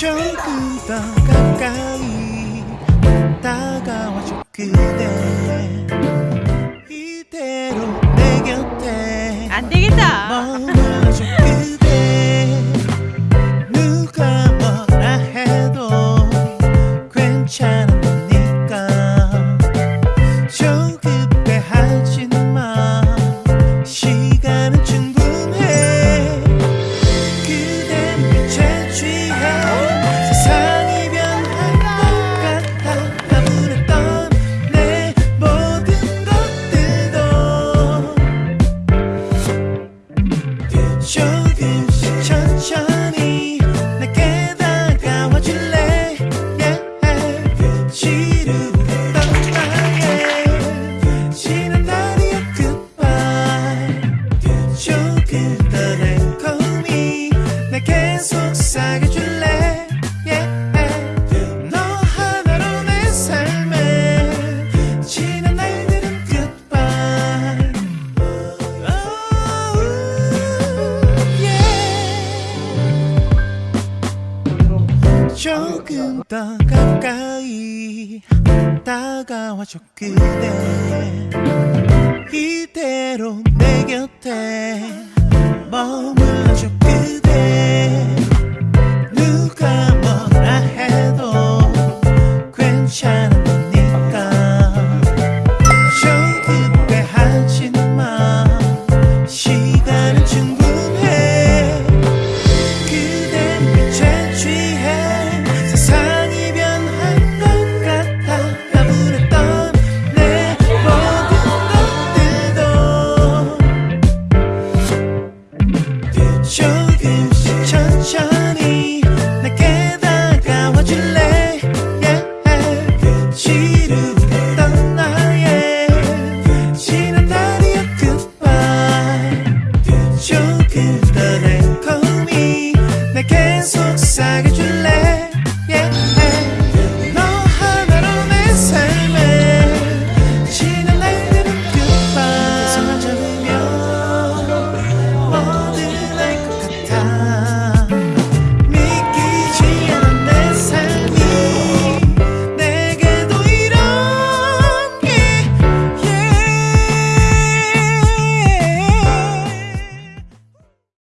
조금 더 가까이 다가와줘 그대. sunshine. 조금 더 가까이 다가와줘 그대 이대로 내 곁에 머물러줘 그대 sag